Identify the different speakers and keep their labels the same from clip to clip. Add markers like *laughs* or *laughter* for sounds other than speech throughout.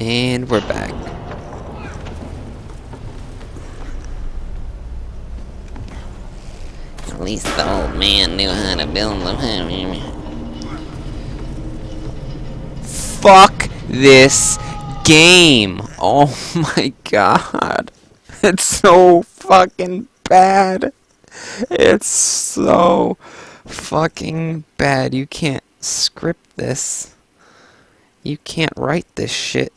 Speaker 1: And we're back. At least the old man knew how to build them. Fuck this game! Oh *laughs* my god. It's so fucking bad. It's so fucking bad. You can't script this. You can't write this shit.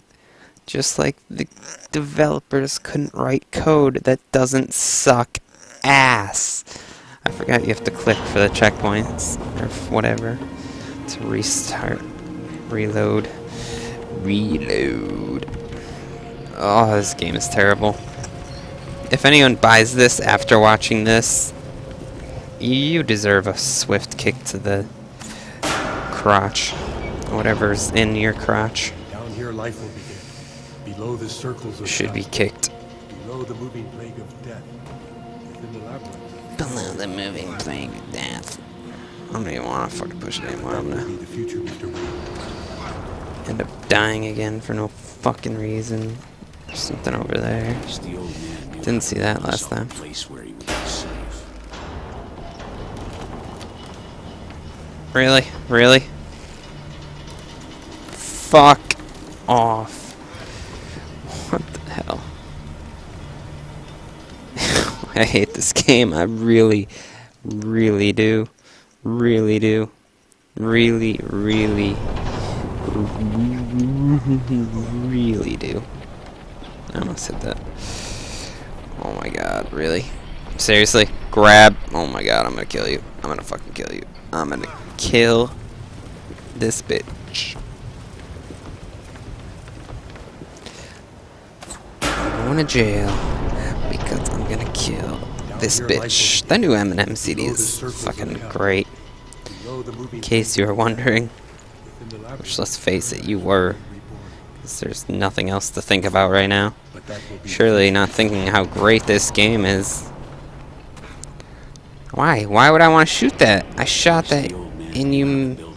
Speaker 1: Just like the developers couldn't write code that doesn't suck ass. I forgot you have to click for the checkpoints or whatever to restart, reload, reload. Oh, this game is terrible. If anyone buys this after watching this, you deserve a swift kick to the crotch. Whatever's in your crotch
Speaker 2: Down here, life will begin. Below the circles of
Speaker 1: should be kicked.
Speaker 2: Below the moving plague of death. Within the labyrinth.
Speaker 1: Below the moving plague of death. I don't even want to fucking push it anymore. I'm gonna
Speaker 2: the future, Mr.
Speaker 1: End up dying again for no fucking reason. There's something over there.
Speaker 3: The old man knew
Speaker 1: Didn't see that last time.
Speaker 3: Place where he would be safe.
Speaker 1: Really? Really? Fuck off. What the hell? *laughs* I hate this game. I really, really do. Really do. Really, really, really do. I almost hit that. Oh my god, really? Seriously? Grab. Oh my god, I'm gonna kill you. I'm gonna fucking kill you. I'm gonna kill this bitch. Going to jail because I'm gonna kill this bitch. The new Eminem CD is fucking great.
Speaker 2: Below the moving
Speaker 1: In case you were wondering,
Speaker 2: within the labyrinth.
Speaker 1: which let's face it, you were. Because there's nothing else to think about right now.
Speaker 2: But that will be the
Speaker 1: Surely not thinking how great this game is. Why? Why would I want to shoot that? I shot that
Speaker 3: The old man
Speaker 1: and
Speaker 3: knew how to
Speaker 1: you...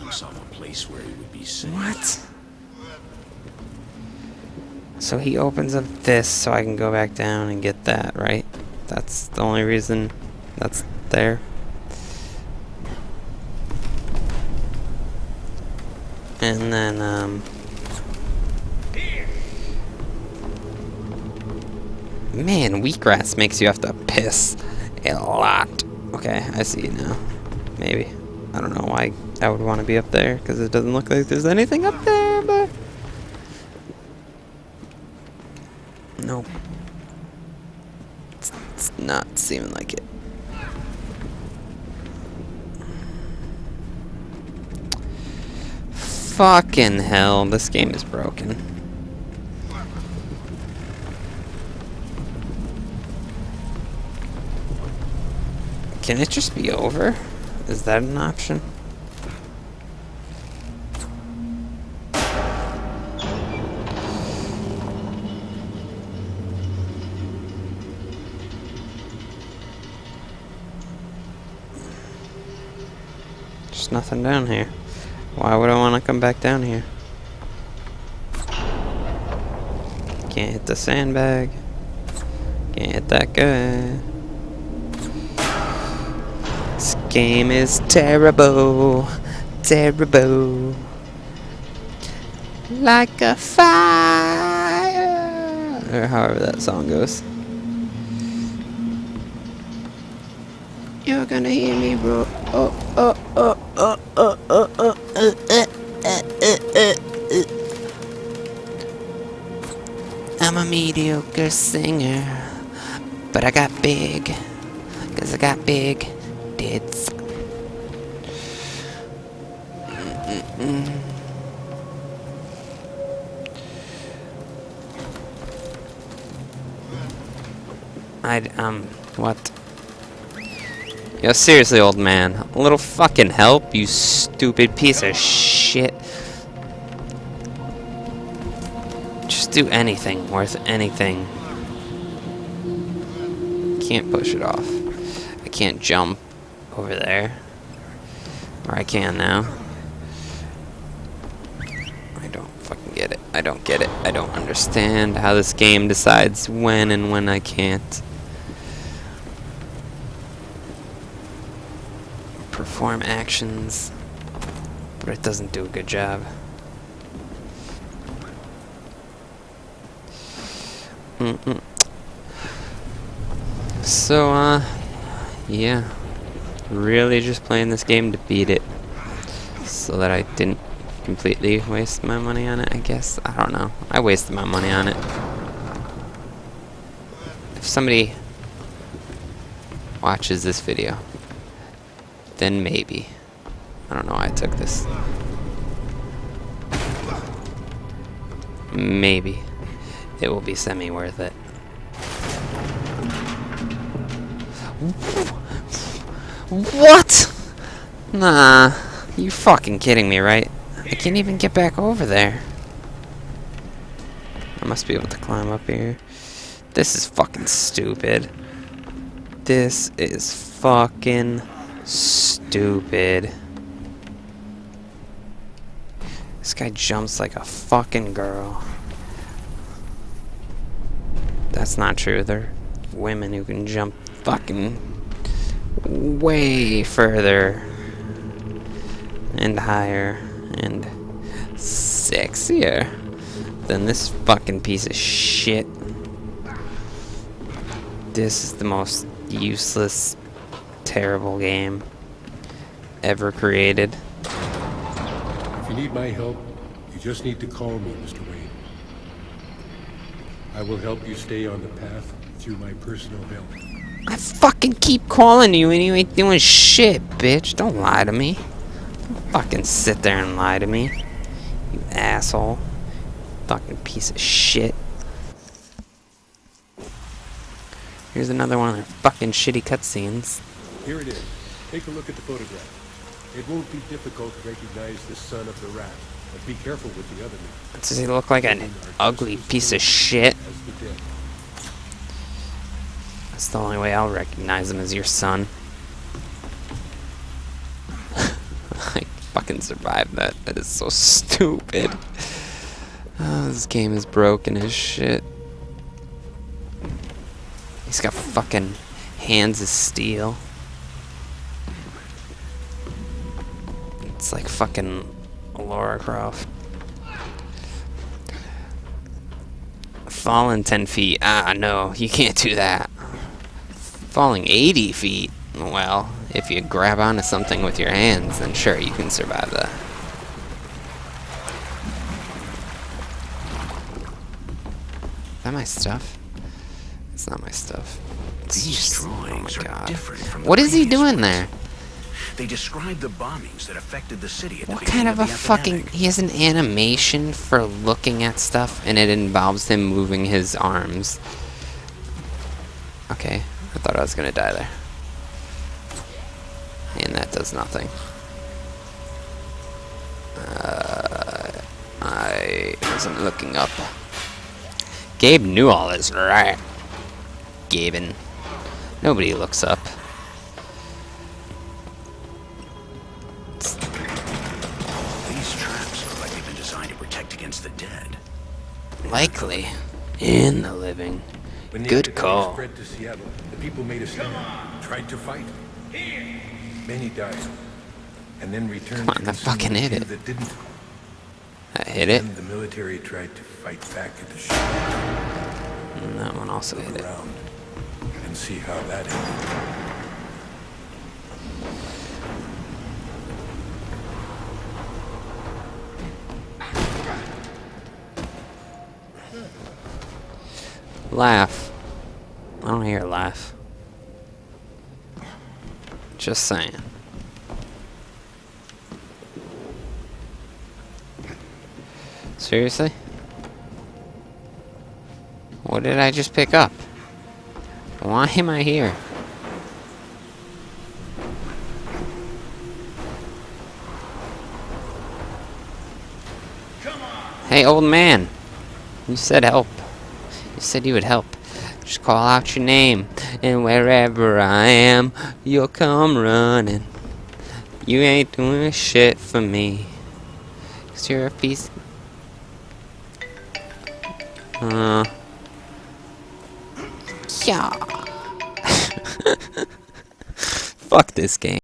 Speaker 1: So he opens up this so I can go back down and get that, right? That's the only reason that's there. And then, um... Man, wheatgrass makes you have to piss a lot. Okay, I see now. Maybe. I don't know why I would want to be up there, because it doesn't look like there's anything up there, but... Nope. It's, it's not seeming like it. Fucking hell, this game is broken. Can it just be over? Is that an option? There's nothing down here. Why would I want to come back down here? Can't hit the sandbag. Can't hit that guy. This game is terrible. Terrible. Like a fire. Or however that song goes. You're gonna hear me, bro. Oh, oh, oh, oh, oh, oh, oh, uh, uh, uh, uh, uh, uh. I'm a mediocre singer, but I got big, cause I got big tits. Mm-mm-mm. I'd, um, what? Yo, seriously, old man. A little fucking help, you stupid piece of shit. Just do anything worth anything. Can't push it off. I can't jump over there. Or I can now. I don't fucking get it. I don't get it. I don't understand how this game decides when and when I can't. Perform actions, but it doesn't do a good job. Mm -mm. So, uh, yeah. Really just playing this game to beat it. So that I didn't completely waste my money on it, I guess. I don't know. I wasted my money on it. If somebody watches this video, then maybe. I don't know I took this. Maybe. It will be semi-worth it. What? Nah. You fucking kidding me, right? I can't even get back over there. I must be able to climb up here. This is fucking stupid. This is fucking stupid. This guy jumps like a fucking girl. That's not true. There are women who can jump fucking way further and higher and sexier than this fucking piece of shit. This is the most useless, terrible game ever created.
Speaker 2: If you need my help, you just need to call me, Mr. Wayne. I will help you stay on the path through my personal help.
Speaker 1: I fucking keep calling you and you ain't doing shit, bitch. Don't lie to me. Don't fucking sit there and lie to me. You asshole. Fucking piece of shit. Here's another one of their fucking shitty cutscenes.
Speaker 2: Here it is. Take a look at the photograph. It won't be difficult to recognize the son of the rat, but be careful with the other man.
Speaker 1: Does he look like an ugly piece of shit?
Speaker 2: As the dead.
Speaker 1: That's the only way I'll recognize him as your son. *laughs* I fucking survived that. That is so stupid. Oh, this game is broken as shit. He's got fucking hands of steel. Like fucking Laura Croft. Falling 10 feet. Ah, no, you can't do that. Falling 80 feet. Well, if you grab onto something with your hands, then sure, you can survive that. Is that my stuff? It's not my stuff. It's
Speaker 3: These
Speaker 1: just-
Speaker 3: drawings
Speaker 1: oh my
Speaker 3: are
Speaker 1: God.
Speaker 3: different from the
Speaker 1: What is he doing
Speaker 3: ones.
Speaker 1: there?
Speaker 3: They describe the bombings that affected the city at
Speaker 1: What
Speaker 3: beginning
Speaker 1: kind of a
Speaker 3: the
Speaker 1: fucking... He has an animation for looking at stuff, and it involves him moving his arms. Okay, I thought I was gonna die there. And that does nothing. Uh, I wasn't looking up. Gabe knew all this, right? Gaben. Nobody looks up. Likely. In the living. Good call.
Speaker 2: spread to Seattle, the people made a stand, tried to fight. Many died, and then returned
Speaker 1: Come on,
Speaker 2: to
Speaker 1: that fucking
Speaker 2: the
Speaker 1: hit it.
Speaker 2: That didn't.
Speaker 1: That hit it.
Speaker 2: The military tried to fight back at the ship
Speaker 1: And that one also hit it.
Speaker 2: around, and see how that ended.
Speaker 1: Laugh. I don't hear a laugh. Just saying. Seriously? What did I just pick up? Why am I here? Hey, old man. You said help. Said you would help. Just call out your name, and wherever I am, you'll come running. You ain't doing a shit for me. Cause you're a piece. Uh. Yeah. *laughs* Fuck this game.